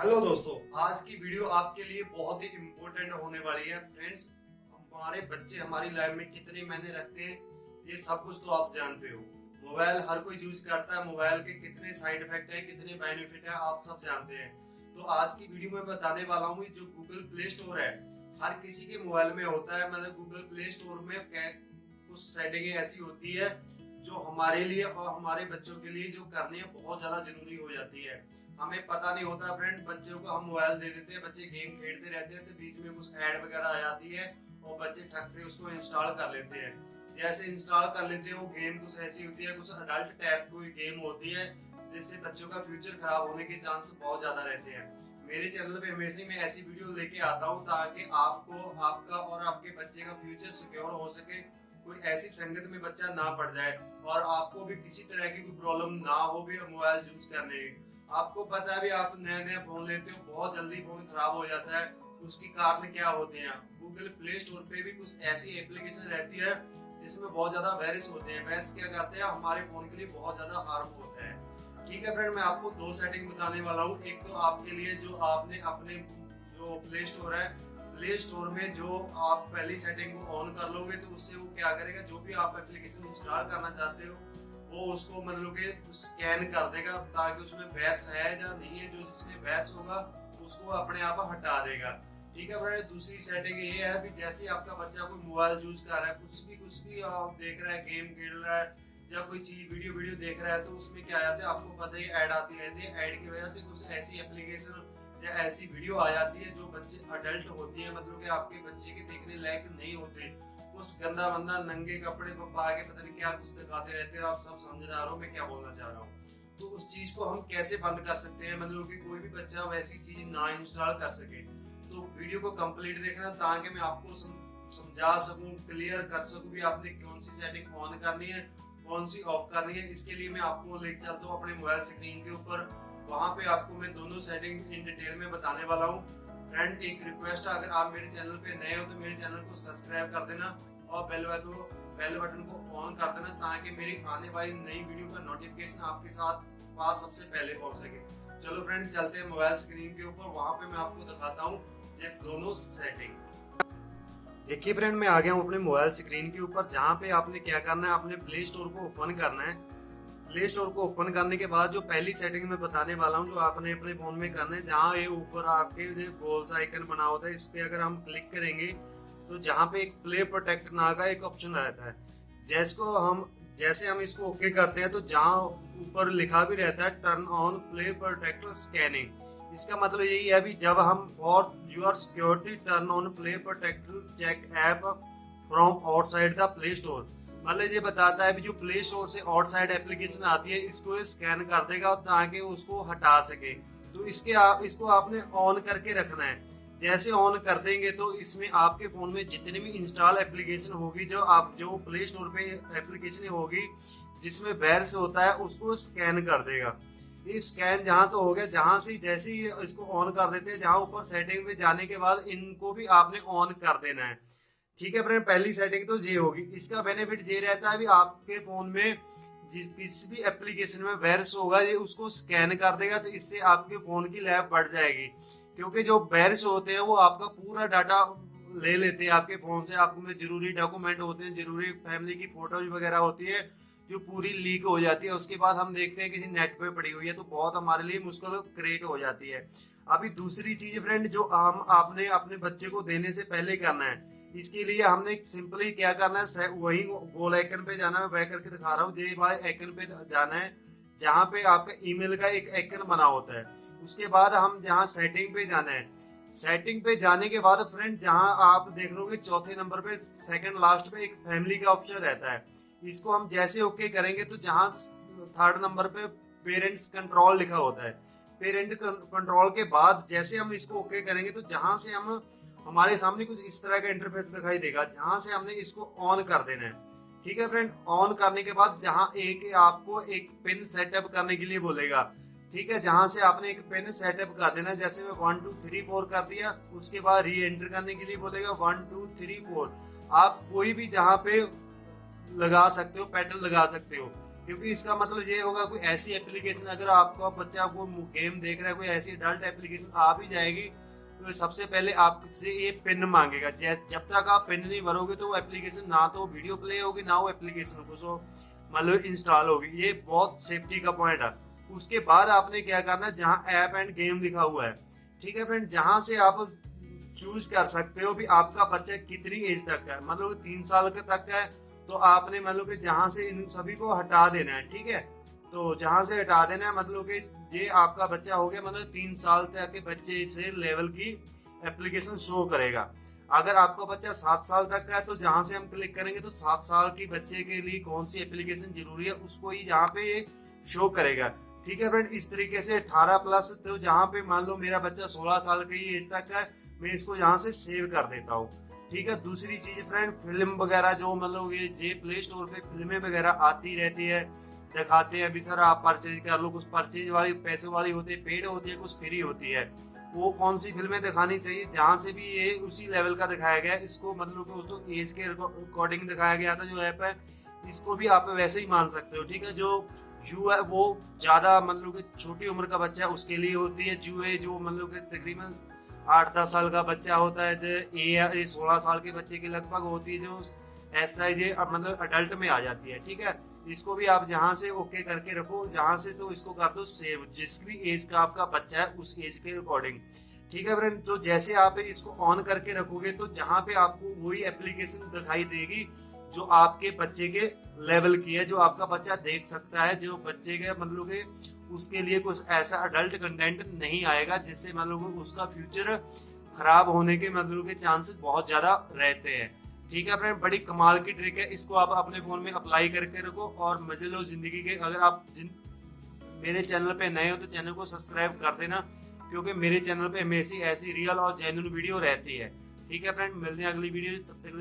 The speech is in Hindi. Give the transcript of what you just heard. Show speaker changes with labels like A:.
A: हेलो दोस्तों, आज की वीडियो आपके लिए बहुत ही इम्पोर्टेंट होने वाली है। फ्रेंड्स हमारे बच्चे, हमारी लाइफ में कितने महीने रखते हैं, ये सब कुछ तो आप जानते हो। मोबाइल हर कोई यूज़ करता है मोबाइल के कितने साइड इफ़ेक्ट है, कितने बेनिफिट है, आप सब जानते हैं। तो आज की वीडियो में बताने वाला हूँ जो गूगल प्ले स्टोर है, हर किसी के मोबाइल में होता है। मतलब गूगल प्ले स्टोर में कुछ सेटिंग ऐसी होती है जो हमारे लिए और हमारे बच्चों के लिए जो करनी है, बहुत ज़्यादा ज़रूरी हो जाती है। हमें पता नहीं होता फ्रेंड बच्चों को हम मोबाइल दे देते हैं, बच्चे गेम खेलते रहते हैं तो बीच में कुछ ऐड वगैरह आ जाती है और बच्चे ठग से उसको इंस्टॉल कर लेते हैं। जैसे इंस्टॉल कर लेते हैं, वो गेम कुछ ऐसी होती है, कुछ अडल्ट टाइप की गेम होती है, जिससे बच्चों का फ्यूचर खराब होने के चांस बहुत ज़्यादा रहते हैं। मेरे चैनल पे हमेशा मैं ऐसी वीडियो लेके आता हूँ, ताकि आपको, आपका और आपके बच्चे का फ्यूचर सिक्योर हो सके। कोई ऐसी संगत में बच्चा ना पड़ जाए और आपको भी किसी तरह की कोई प्रॉब्लम ना हो, भी मोबाइल यूज़ करने आपको पता है भी आप नए नए फ़ोन लेते हो, बहुत जल्दी फ़ोन खराब हो जाता है उसके कारण क्या होते हैं? गूगल प्ले स्टोर पे भी कुछ ऐसी एप्लीकेशन रहती है, जिसमें बहुत ज़्यादा वायरस होते हैं। वायरस क्या करते हैं? हमारे फ़ोन के लिए बहुत ज़्यादा हार्म होता है। ठीक है फ्रेंड मैं आपको दो सेटिंग बताने वाला हूँ। एक तो आपके लिए जो आपने अपने जो प्ले स्टोर है प्ले स्टोर में जो आप पहली सेटिंग को ऑन कर लोगे तो उससे वो क्या करेगा? जो भी आप एप्लीकेशन इंस्टॉल करना चाहते हो, वो उसको मतलब के स्कैन कर देगा, ताकि उसमें बैट्स है या नहीं है, जो जिसमें बैट्स होगा, उसको अपने आप हटा देगा। ठीक है फ्रेंड दूसरी सेटिंग ये है भी जैसे आपका बच्चा कोई मोबाइल यूज़ कर रहा है, कुछ भी कुछ भी आप देख रहा है गेम खेल रहा है, या कोई चीज़ वीडियो वीडियो देख रहा है तो उसमें क्या आते है? आपको पता ही ऐड आती रहती है। ऐड की वजह से कुछ ऐसी एप्लीकेशन या ऐसी वीडियो आ जाती है जो बच्चे अडल्ट होती है मतलब कि आपके बच्चे के देखने लायक नहीं होते। कुछ गंदा बंदा नंगे कपड़े पर पा के पता नहीं क्या कुछ दिखाते रहते हैं, आप सब समझदार हो, मैं क्या बोलना चाह रहा हूँ। तो उस चीज़ को हम कैसे बंद कर सकते हैं? मतलब कि कोई भी बच्चा वैसी चीज़ ना इंस्टॉल कर सके। तो वीडियो को कंप्लीट देखना ताकि मैं आपको समझा सकूँ क्लियर कर सकूँ भी आपने कौन सी सेटिंग ऑन करनी है, कौन सी ऑफ़ करनी है। इसके लिए मैं आपको लेके चलता हूँ अपने मोबाइल स्क्रीन के ऊपर। वहाँ पे आपको मैं दोनों सेटिंग इन डिटेल में बताने वाला हूँ। फ्रेंड एक रिक्वेस्ट है, अगर आप मेरे चैनल पे नए हो तो मेरे चैनल को सब्सक्राइब कर देना और बेल को बेल बटन को ऑन कर देना ताकि मेरी आने वाली नई वीडियो का नोटिफिकेशन आपके साथ पास सबसे पहले पहुँच सके। चलो फ्रेंड चलते हैं मोबाइल स्क्रीन के ऊपर। वहाँ पे मैं आपको दिखाता हूँ दोनों सेटिंग देखिए फ्रेंड मैं आ गया हूँ अपने मोबाइल स्क्रीन के ऊपर, जहाँ पे आपने क्या करना है, आपने प्ले स्टोर को ओपन करना है। प्ले स्टोर को ओपन करने के बाद जो पहली सेटिंग में बताने वाला हूँ, जो आपने अपने फ़ोन में करना है, जहाँ ये ऊपर आपके गोल सा आइकन बना होता है, इस पे अगर हम क्लिक करेंगे तो जहाँ पे एक प्ले प्रोटेक्ट ना का एक ऑप्शन रहता है। जैसको हम, जैसे हम इसको ओके करते हैं तो जहाँ ऊपर लिखा भी रहता है turn on play protect scanning इसका मतलब यही है भी जब हम for your security turn on play protect check app from outside the play store मतलब ये बताता है भी जो प्ले स्टोर से आउटसाइड एप्लीकेशन आती है, इसको ये स्कैन कर देगा ताकि उसको हटा सके। तो इसके आप इसको आपने ऑन करके रखना है। जैसे ऑन कर देंगे तो इसमें आपके फ़ोन में जितनी भी इंस्टॉल एप्लीकेशन होगी, जो आप, जो प्ले स्टोर पे एप्लीकेशन होगी, जिसमें से होता है, उसको स्कैन कर देगा। ये स्कैन जहाँ तो हो गया, जहाँ से जैसे ही इसको ऑन कर देते हैं, जहाँ ऊपर सेटिंग पे जाने के बाद इनको भी आपने ऑन कर देना है। ठीक है फ्रेंड, पहली सेटिंग तो ये होगी। इसका बेनिफिट ये रहता है भी आपके फ़ोन में जिस, किसी भी एप्लीकेशन में वायरस होगा, ये उसको स्कैन कर देगा तो इससे आपके फ़ोन की लैब बढ़ जाएगी। क्योंकि जो बैरिस होते हैं, वो आपका पूरा डाटा ले लेते हैं आपके फ़ोन से। आपको में ज़रूरी डॉक्यूमेंट होते हैं, ज़रूरी फैमिली की फ़ोटोज़ वगैरह होती है, जो पूरी लीक हो जाती है। उसके बाद हम देखते हैं, किसी नेट पे पड़ी हुई है तो बहुत हमारे लिए मुश्किल क्रिएट हो जाती है। अभी दूसरी चीज़ फ्रेंड, जो हम आपने अपने बच्चे को देने से पहले करना है। इसके लिए हमने सिंपली क्या करना है वही गोल आइकन पे जाना है। वह करके दिखा रहा हूँ जे भाई आइकन पे जाना है, जहाँ पे आपका ईमेल का एक आइकन बना होता है। उसके बाद हम जहाँ सेटिंग पे जाना है। सेटिंग पे जाने के बाद फ्रेंड, जहाँ आप देख लोगे, चौथे नंबर पे, सेकंड लास्ट पे एक फैमिली का ऑप्शन रहता है। इसको हम जैसे ओके करेंगे तो जहाँ थर्ड नंबर पे पेरेंट्स कंट्रोल लिखा होता है। पेरेंट कंट्रोल के बाद जैसे हम इसको ओके करेंगे तो जहाँ से हम हमारे सामने कुछ इस तरह का इंटरफेस दिखाई देगा, जहाँ से हमने इसको ऑन कर देना है। ठीक है फ्रेंड ऑन करने के बाद जहाँ एक आपको एक पिन सेटअप करने के लिए बोलेगा। ठीक है? जहाँ से आपने एक पिन सेटअप कर देना जैसे मैं वन टू थ्री फोर कर दिया, उसके बाद री एंटर करने के लिए बोलेगा वन टू थ्री फोर आप कोई भी जहाँ पे लगा सकते हो पैटर्न लगा सकते हो। क्योंकि इसका मतलब ये होगा, कोई ऐसी एप्लीकेशन अगर आपका बच्चा को गेम देख रहा है, कोई ऐसी अडल्ट एप्लीकेशन आ भी जाएगी सबसे पहले आपसे ये पिन मांगेगा। जब तक आप पिन नहीं भरोगे तो वो एप्लीकेशन ना तो वीडियो प्ले होगी, ना वो एप्लीकेशन को सो मतलब इंस्टॉल होगी। ये बहुत सेफ्टी का पॉइंट है। उसके बाद आपने क्या करना है जहाँ ऐप एंड गेम लिखा हुआ है, ठीक है फ्रेंड जहाँ से आप चूज़ कर सकते हो भी आपका बच्चा कितनी एज तक है। मतलब तीन साल के तक है तो आपने मतलब कि जहाँ से इन सभी को हटा देना है, ठीक है? तो जहाँ से हटा देना है मतलब कि ये आपका बच्चा हो गया मतलब तीन साल तक के बच्चे से लेवल की एप्लीकेशन शो करेगा। अगर आपका बच्चा सात साल तक का है तो जहाँ से हम क्लिक करेंगे तो सात साल की बच्चे के लिए कौन सी एप्लीकेशन ज़रूरी है, उसको ही यहाँ पे ये शो करेगा। ठीक है फ्रेंड इस तरीके से 18 प्लस तो जहाँ पे मान लो मेरा बच्चा 16 साल का ही एज तक का मैं इसको यहाँ से सेव कर देता हूँ। ठीक है, दूसरी चीज़ फ्रेंड फ़िल्म वगैरह जो मतलब ये जे प्ले स्टोर पे फ़िल्में वगैरह आती रहती है दिखाते हैं, अभी सर आप परचेज कर लो, कुछ परचेज वाली, पैसे वाली होती है, पेड होती है, कुछ फ्री होती है। वो कौन सी फ़िल्में दिखानी चाहिए? जहाँ से भी ये उसी लेवल का दिखाया गया इसको मतलब उसको एज के अकॉर्डिंग दिखाया गया था, जो ऐप है, इसको भी आप वैसे ही मान सकते हो, ठीक है? जो यू है, वो ज़्यादा मतलब कि छोटी उम्र का बच्चा है, उसके लिए होती है जू है, जो मतलब कि तकरीबन आठ दस साल का बच्चा होता है, जो ए सोलह साल के बच्चे की लगभग होती है, जो एस आई जे मतलब अडल्ट में आ जाती है, ठीक है? इसको भी आप जहाँ से ओके करके रखो, जहाँ से तो इसको कर दो सेव जिस भी एज का आपका बच्चा है, उस एज के अकॉर्डिंग ठीक है फ्रेंड तो जैसे आप इसको ऑन करके रखोगे तो जहाँ पे आपको वही एप्लीकेशन दिखाई देगी, जो आपके बच्चे के लेवल की है, जो आपका बच्चा देख सकता है, जो बच्चे के मतलब के उसके लिए कुछ ऐसा अडल्ट कंटेंट नहीं आएगा, जिससे मतलब उसका फ्यूचर खराब होने के मतलब के चांसेस बहुत ज़्यादा रहते हैं। ठीक है फ्रेंड बड़ी कमाल की ट्रिक है। इसको आप अपने फ़ोन में अप्लाई करके रखो और मज़े लो ज़िंदगी के। अगर आप मेरे चैनल पे नए हो तो चैनल को सब्सक्राइब कर देना, क्योंकि मेरे चैनल पे हमेशा ऐसी रियल और जेन्यून वीडियो रहती है। ठीक है फ्रेंड मिलते हैं अगली वीडियो तब तक